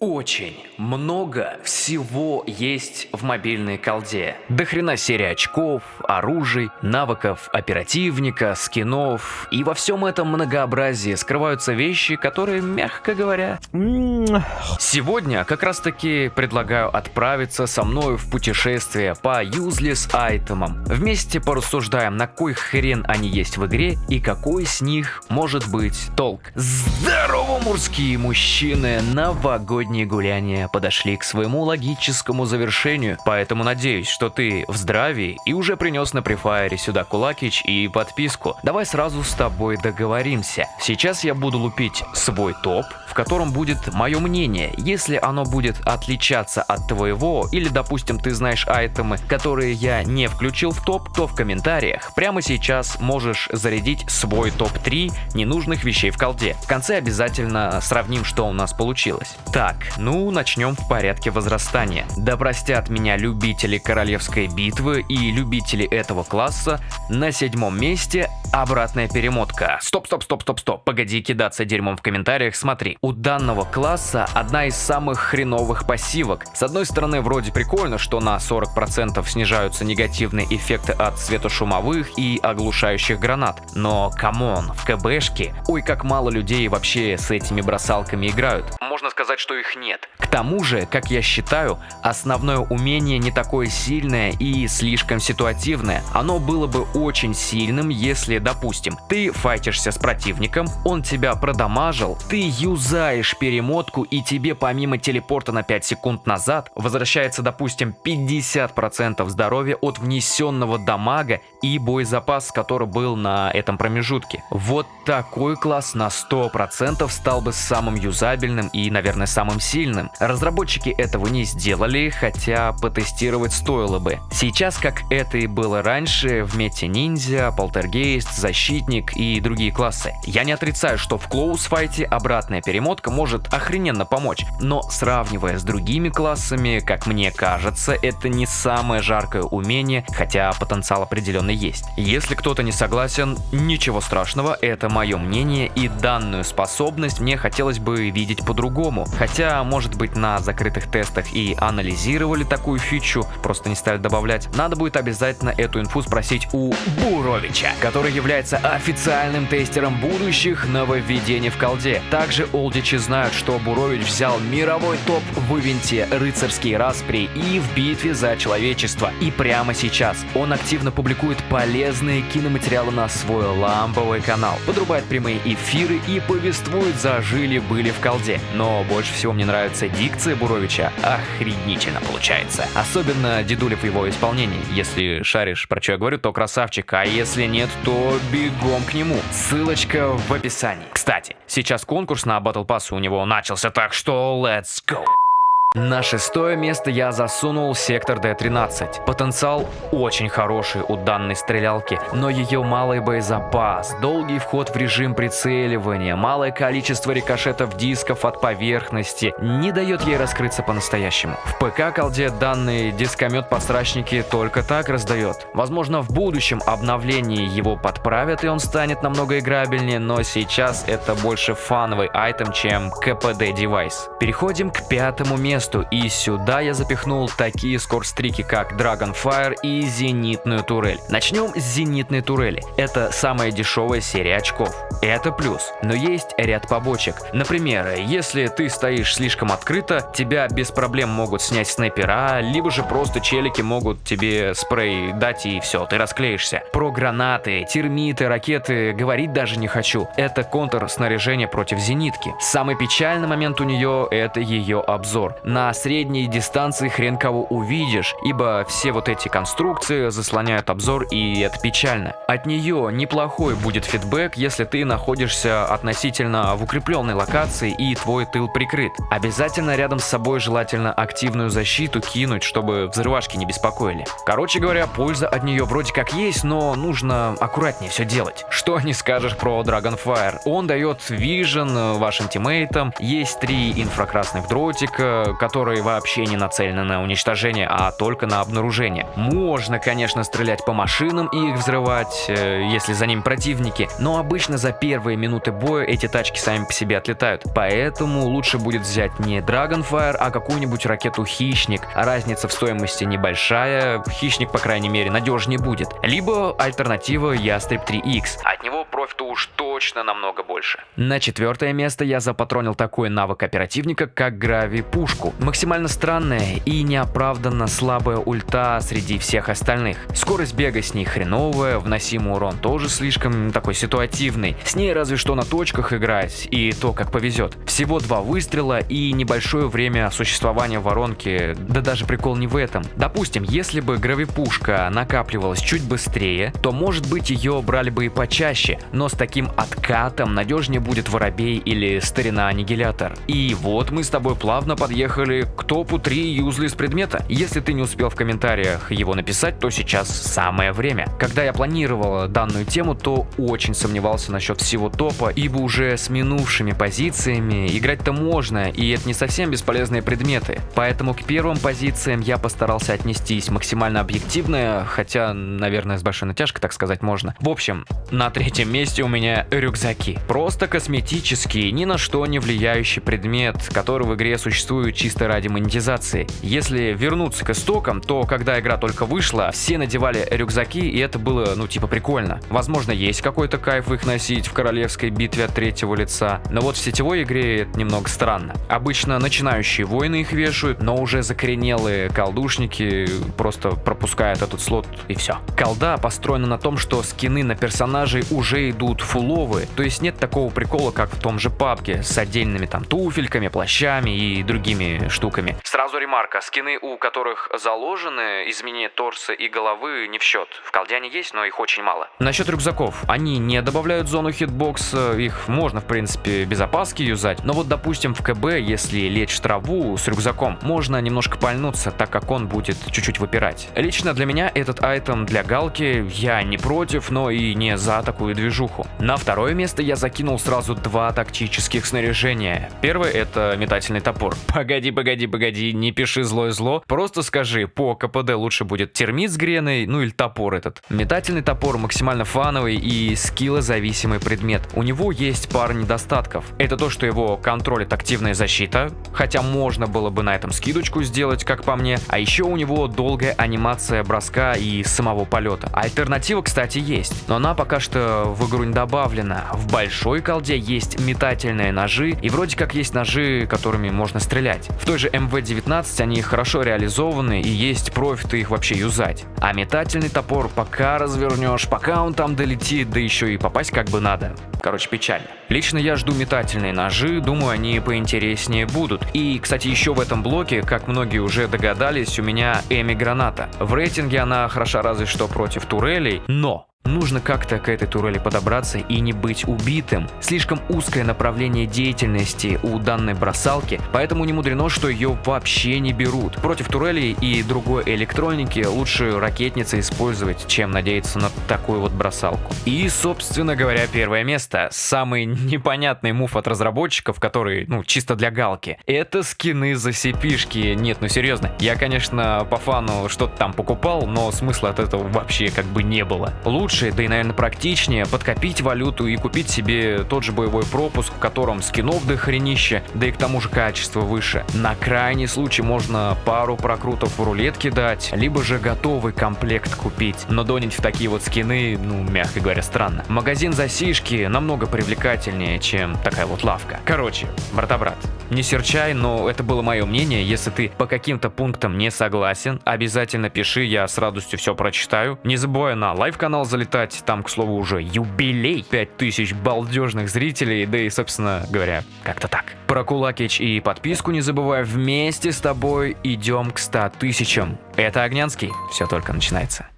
Очень много всего есть в мобильной колде. До хрена серия очков, оружий, навыков оперативника, скинов. И во всем этом многообразии скрываются вещи, которые, мягко говоря... Сегодня как раз таки предлагаю отправиться со мной в путешествие по useless айтемам. Вместе порассуждаем, на кой хрен они есть в игре и какой с них может быть толк. Здорово, мужские мужчины! Новогодние гуляния подошли к своему логическому завершению, поэтому надеюсь, что ты в здравии и уже принес на префайре сюда кулакич и подписку. Давай сразу с тобой договоримся. Сейчас я буду лупить свой топ, в котором будет мое мнение. Если оно будет отличаться от твоего, или допустим ты знаешь айтемы, которые я не включил в топ, то в комментариях прямо сейчас можешь зарядить свой топ-3 ненужных вещей в колде. В конце обязательно сравним, что у нас получилось. Так, ну начнем в порядке возрастания. Да простят меня любители королевской битвы и любители этого класса. На седьмом месте обратная перемотка. Стоп, стоп, стоп, стоп, стоп. Погоди кидаться дерьмом в комментариях, смотри. У данного класса одна из самых хреновых пассивок. С одной стороны, вроде прикольно, что на 40% снижаются негативные эффекты от светошумовых и оглушающих гранат. Но, come on, в КБшке, ой, как мало людей вообще с этими бросалками играют. Можно сказать, что их нет. К тому же, как я считаю, основное умение не такое сильное и слишком ситуативное. Оно было бы очень сильным, если, допустим, ты файтишься с противником, он тебя продамажил, ты юзаешь перемотку и тебе помимо телепорта на 5 секунд назад возвращается, допустим, 50% здоровья от внесенного дамага и боезапас, который был на этом промежутке. Вот такой класс на 100% стал бы самым юзабельным и, наверное, самым сильным. Разработчики этого не сделали, хотя потестировать стоило бы. Сейчас, как это и было раньше, в мете ниндзя, полтергейст, защитник и другие классы. Я не отрицаю, что в клоусфайте обратная перемотка может охрененно помочь, но сравнивая с другими классами, как мне кажется, это не самое жаркое умение, хотя потенциал определенно есть. Если кто-то не согласен, ничего страшного, это мое мнение и данную способность мне хотелось бы видеть по-другому. Хотя, может быть, на закрытых тестах и анализировали такую фичу, просто не стали добавлять. Надо будет обязательно эту инфу спросить у Буровича, который является официальным тестером будущих нововведений в колде. Также олдичи знают, что Бурович взял мировой топ в ивенте «Рыцарские распри» и в битве за человечество. И прямо сейчас он активно публикует полезные киноматериалы на свой ламповый канал, подрубает прямые эфиры и повествует за жили-были в колде. Но больше всего мне нравится дикция Буровича. Охренительно получается. Особенно Дедулев его исполнении. Если шаришь, про что я говорю, то красавчик. А если нет, то бегом к нему. Ссылочка в описании. Кстати, сейчас конкурс на Battle Pass у него начался, так что let's go! На шестое место я засунул сектор D13. Потенциал очень хороший у данной стрелялки, но ее малый боезапас, долгий вход в режим прицеливания, малое количество рикошетов дисков от поверхности не дает ей раскрыться по-настоящему. В ПК-колде данный дискомет-пострачники только так раздает. Возможно, в будущем обновлении его подправят и он станет намного играбельнее, но сейчас это больше фановый айтем, чем КПД-девайс. Переходим к пятому месту месту, и сюда я запихнул такие скорстрики, как Dragonfire и Зенитную турель. Начнем с Зенитной турели. Это самая дешевая серия очков. Это плюс, но есть ряд побочек. Например, если ты стоишь слишком открыто, тебя без проблем могут снять снайпера, либо же просто челики могут тебе спрей дать и все, ты расклеишься. Про гранаты, термиты, ракеты говорить даже не хочу. Это контр снаряжения против зенитки. Самый печальный момент у нее это ее обзор на средней дистанции хрен кого увидишь, ибо все вот эти конструкции заслоняют обзор и это печально. От нее неплохой будет фидбэк, если ты находишься относительно в укрепленной локации и твой тыл прикрыт. Обязательно рядом с собой желательно активную защиту кинуть, чтобы взрывашки не беспокоили. Короче говоря, польза от нее вроде как есть, но нужно аккуратнее все делать. Что не скажешь про Dragonfire? Он дает вижен вашим тиммейтам, есть три инфракрасных дротика, которые вообще не нацелены на уничтожение, а только на обнаружение. Можно, конечно, стрелять по машинам и их взрывать, э, если за ним противники, но обычно за первые минуты боя эти тачки сами по себе отлетают. Поэтому лучше будет взять не Dragonfire, а какую-нибудь ракету Хищник. Разница в стоимости небольшая, Хищник, по крайней мере, надежнее будет. Либо альтернатива Ястреб 3X. От него профита уж точно намного больше. На четвертое место я запатронил такой навык оперативника, как Грави Пушку. Максимально странная и неоправданно слабая ульта среди всех остальных. Скорость бега с ней хреновая, вносимый урон тоже слишком такой ситуативный. С ней разве что на точках играть, и то как повезет. Всего два выстрела и небольшое время существования воронки, да даже прикол не в этом. Допустим, если бы гравипушка накапливалась чуть быстрее, то может быть ее брали бы и почаще, но с таким откатом надежнее будет воробей или старина аннигилятор. И вот мы с тобой плавно подъехали к топу 3 юзлис предмета. Если ты не успел в комментариях его написать, то сейчас самое время. Когда я планировал данную тему, то очень сомневался насчет всего топа, ибо уже с минувшими позициями играть-то можно, и это не совсем бесполезные предметы. Поэтому к первым позициям я постарался отнестись максимально объективно, хотя, наверное, с большой натяжкой так сказать можно. В общем, на третьем месте у меня рюкзаки. Просто косметический, ни на что не влияющий предмет, который в игре существует чисто ради монетизации. Если вернуться к истокам, то когда игра только вышла, все надевали рюкзаки, и это было, ну, типа прикольно. Возможно, есть какой-то кайф их носить в королевской битве от третьего лица, но вот в сетевой игре это немного странно. Обычно начинающие воины их вешают, но уже закоренелые колдушники просто пропускают этот слот и все. Колда построена на том, что скины на персонажей уже идут фуловые, то есть нет такого прикола, как в том же пабге, с отдельными там туфельками, плащами и другими штуками. Сразу ремарка, скины, у которых заложены изменение торса и головы не в счет. В колде они есть, но их очень мало. Насчет рюкзаков. Они не добавляют зону хитбокса, их можно в принципе без опаски юзать, но вот допустим в КБ, если лечь в траву с рюкзаком, можно немножко пальнуться, так как он будет чуть-чуть выпирать. Лично для меня этот айтем для галки я не против, но и не за такую движуху. На второе место я закинул сразу два тактических снаряжения. Первое это метательный топор. Погоди, погоди, погоди, не пиши злое зло, просто скажи, по КПД лучше будет термит с греной, ну или топор этот. Метательный топор максимально фановый и скиллозависимый предмет. У него есть пара недостатков. Это то, что его контролит активная защита, хотя можно было бы на этом скидочку сделать, как по мне. А еще у него долгая анимация броска и самого полета. Альтернатива, кстати, есть, но она пока что в игру не добавлена. В большой колде есть метательные ножи, и вроде как есть ножи, которыми можно стрелять. В той же МВ-19 они хорошо реализованы и есть профиты их вообще юзать. А метательный топор пока развернешь, пока он там долетит, да еще и попасть как бы надо. Короче, печально. Лично я жду метательные ножи, думаю, они поинтереснее будут. И, кстати, еще в этом блоке, как многие уже догадались, у меня Эми Граната. В рейтинге она хороша разве что против турелей, но Нужно как-то к этой турели подобраться и не быть убитым. Слишком узкое направление деятельности у данной бросалки, поэтому не мудрено, что ее вообще не берут. Против турелей и другой электроники лучше ракетницы использовать, чем надеяться на такую вот бросалку. И, собственно говоря, первое место. Самый непонятный мув от разработчиков, который, ну, чисто для галки. Это скины за cp Нет, ну серьезно. Я, конечно, по фану что-то там покупал, но смысла от этого вообще как бы не было. Лучше лучше, да и, наверное, практичнее подкопить валюту и купить себе тот же боевой пропуск, в котором скинов до хренища, да и к тому же качество выше. На крайний случай можно пару прокрутов в рулетке дать, либо же готовый комплект купить. Но донить в такие вот скины, ну, мягко говоря, странно. Магазин за сишки намного привлекательнее, чем такая вот лавка. Короче, брата-брат, не серчай, но это было мое мнение. Если ты по каким-то пунктам не согласен, обязательно пиши, я с радостью все прочитаю. Не забывай на live-канал залетать залетать. Там, к слову, уже юбилей. 5000 балдежных зрителей, да и, собственно говоря, как-то так. Про Кулакич и подписку не забывай. Вместе с тобой идем к 100 тысячам. Это Огнянский. Все только начинается.